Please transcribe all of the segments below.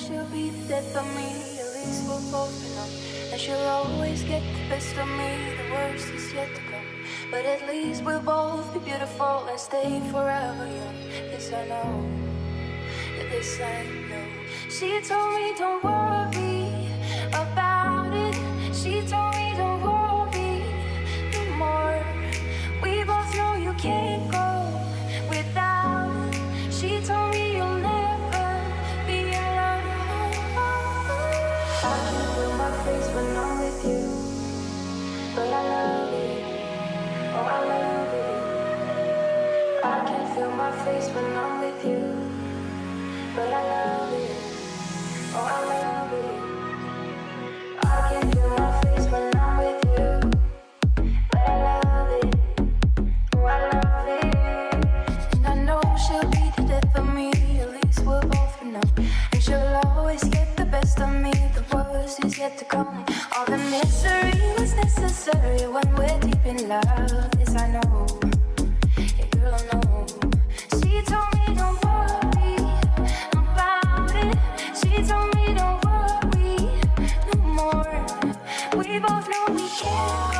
she'll be there for me. At least we'll both know And she'll always get the best of me. The worst is yet to come. But at least we'll both be beautiful And stay forever young. This I know. This I know. She told me don't worry About when I'm with you. But I love it, oh I love it. I can feel my face when I'm with you. But I love it, oh I love it. And I know she'll be the death of me, at least we'll both know And she'll always get the best of me, the worst is yet to come. All the misery was necessary when we're deep in love, this I know. Yeah girl I know. Oh.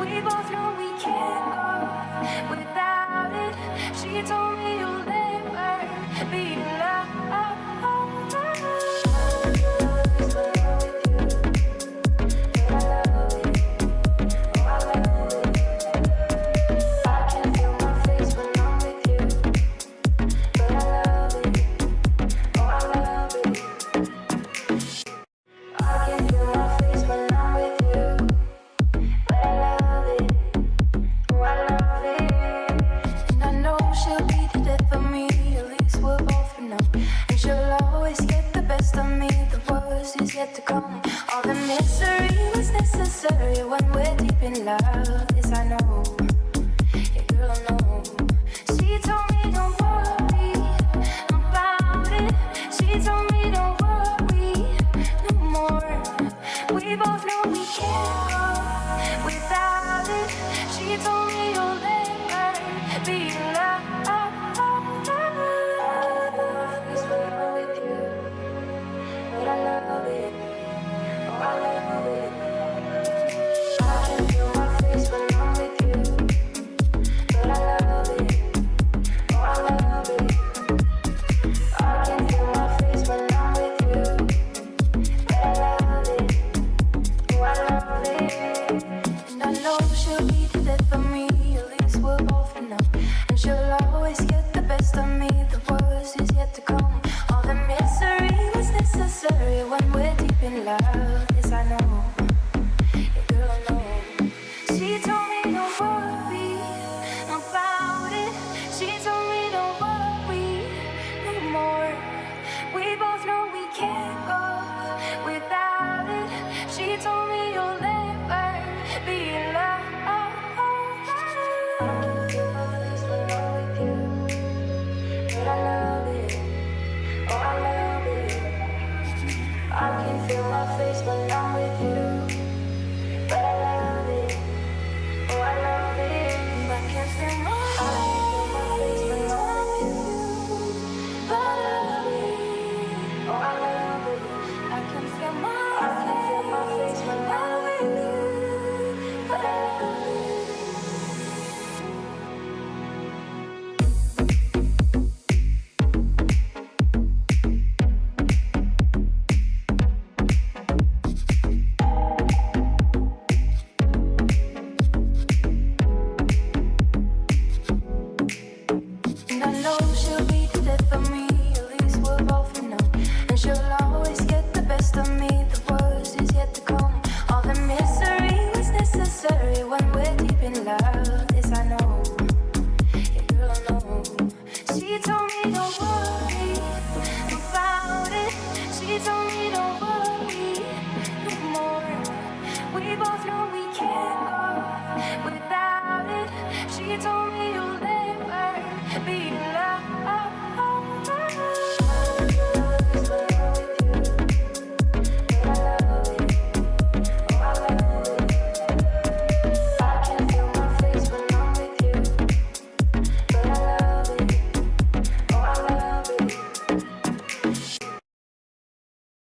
We both know we can't go without it. She told me All the misery was necessary when we're deep in love. Yes, I know. Girl.